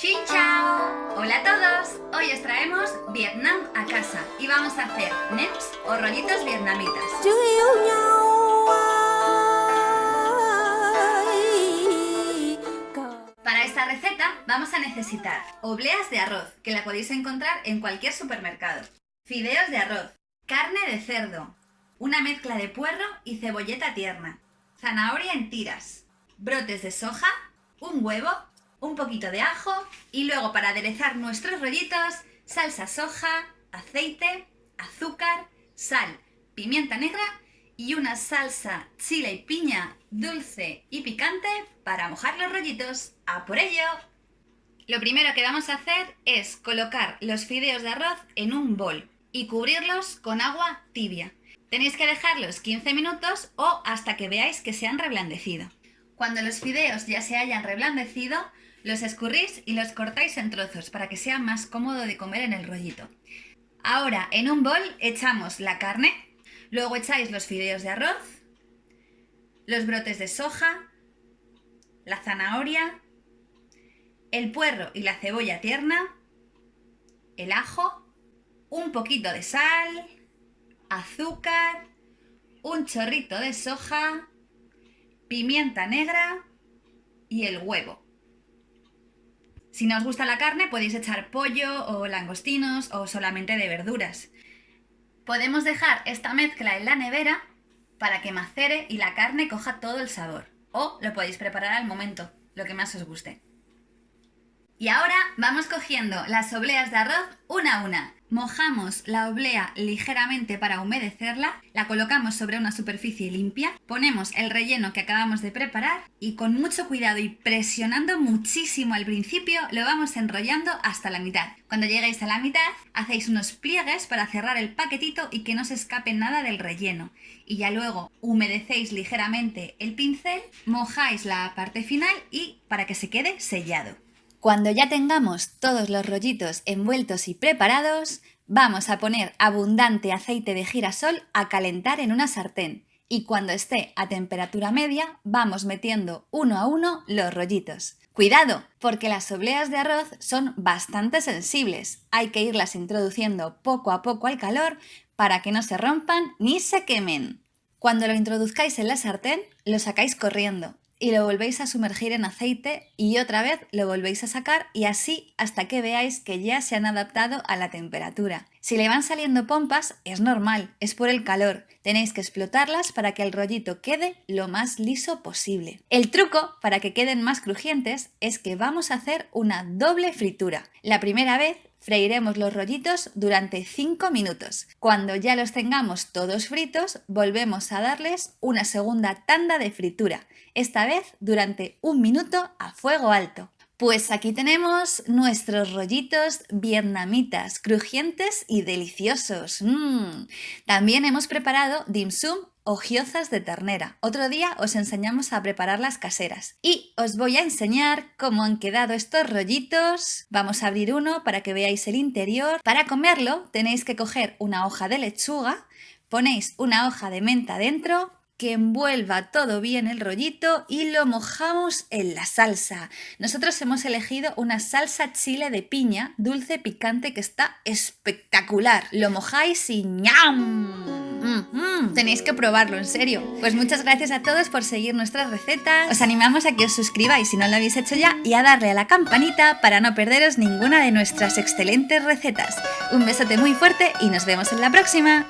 Xin chao! Hola a todos! Hoy os traemos Vietnam a casa y vamos a hacer nems o rollitos vietnamitas. Para esta receta vamos a necesitar obleas de arroz, que la podéis encontrar en cualquier supermercado, fideos de arroz, carne de cerdo, una mezcla de puerro y cebolleta tierna, zanahoria en tiras, brotes de soja, un huevo, un poquito de ajo y luego para aderezar nuestros rollitos, salsa soja, aceite, azúcar, sal, pimienta negra y una salsa chile y piña dulce y picante para mojar los rollitos. ¡A por ello! Lo primero que vamos a hacer es colocar los fideos de arroz en un bol y cubrirlos con agua tibia. Tenéis que dejarlos 15 minutos o hasta que veáis que se han reblandecido. Cuando los fideos ya se hayan reblandecido, los escurrís y los cortáis en trozos para que sea más cómodo de comer en el rollito. Ahora en un bol echamos la carne, luego echáis los fideos de arroz, los brotes de soja, la zanahoria, el puerro y la cebolla tierna, el ajo, un poquito de sal, azúcar, un chorrito de soja, pimienta negra y el huevo. Si no os gusta la carne podéis echar pollo o langostinos o solamente de verduras. Podemos dejar esta mezcla en la nevera para que macere y la carne coja todo el sabor. O lo podéis preparar al momento, lo que más os guste. Y ahora vamos cogiendo las obleas de arroz una a una. Mojamos la oblea ligeramente para humedecerla, la colocamos sobre una superficie limpia, ponemos el relleno que acabamos de preparar y con mucho cuidado y presionando muchísimo al principio lo vamos enrollando hasta la mitad. Cuando lleguéis a la mitad hacéis unos pliegues para cerrar el paquetito y que no se escape nada del relleno. Y ya luego humedecéis ligeramente el pincel, mojáis la parte final y para que se quede sellado. Cuando ya tengamos todos los rollitos envueltos y preparados, vamos a poner abundante aceite de girasol a calentar en una sartén y cuando esté a temperatura media vamos metiendo uno a uno los rollitos. Cuidado, porque las obleas de arroz son bastante sensibles. Hay que irlas introduciendo poco a poco al calor para que no se rompan ni se quemen. Cuando lo introduzcáis en la sartén, lo sacáis corriendo y lo volvéis a sumergir en aceite y otra vez lo volvéis a sacar y así hasta que veáis que ya se han adaptado a la temperatura. Si le van saliendo pompas es normal, es por el calor. Tenéis que explotarlas para que el rollito quede lo más liso posible. El truco para que queden más crujientes es que vamos a hacer una doble fritura. La primera vez Freiremos los rollitos durante 5 minutos. Cuando ya los tengamos todos fritos, volvemos a darles una segunda tanda de fritura, esta vez durante un minuto a fuego alto. Pues aquí tenemos nuestros rollitos vietnamitas, crujientes y deliciosos. Mm. También hemos preparado dim sum o giozas de ternera. Otro día os enseñamos a preparar las caseras. Y os voy a enseñar cómo han quedado estos rollitos. Vamos a abrir uno para que veáis el interior. Para comerlo tenéis que coger una hoja de lechuga, ponéis una hoja de menta dentro, que envuelva todo bien el rollito y lo mojamos en la salsa. Nosotros hemos elegido una salsa chile de piña, dulce picante que está espectacular. Lo mojáis y ¡ñam! Tenéis que probarlo, en serio. Pues muchas gracias a todos por seguir nuestras recetas. Os animamos a que os suscribáis si no lo habéis hecho ya y a darle a la campanita para no perderos ninguna de nuestras excelentes recetas. Un besote muy fuerte y nos vemos en la próxima.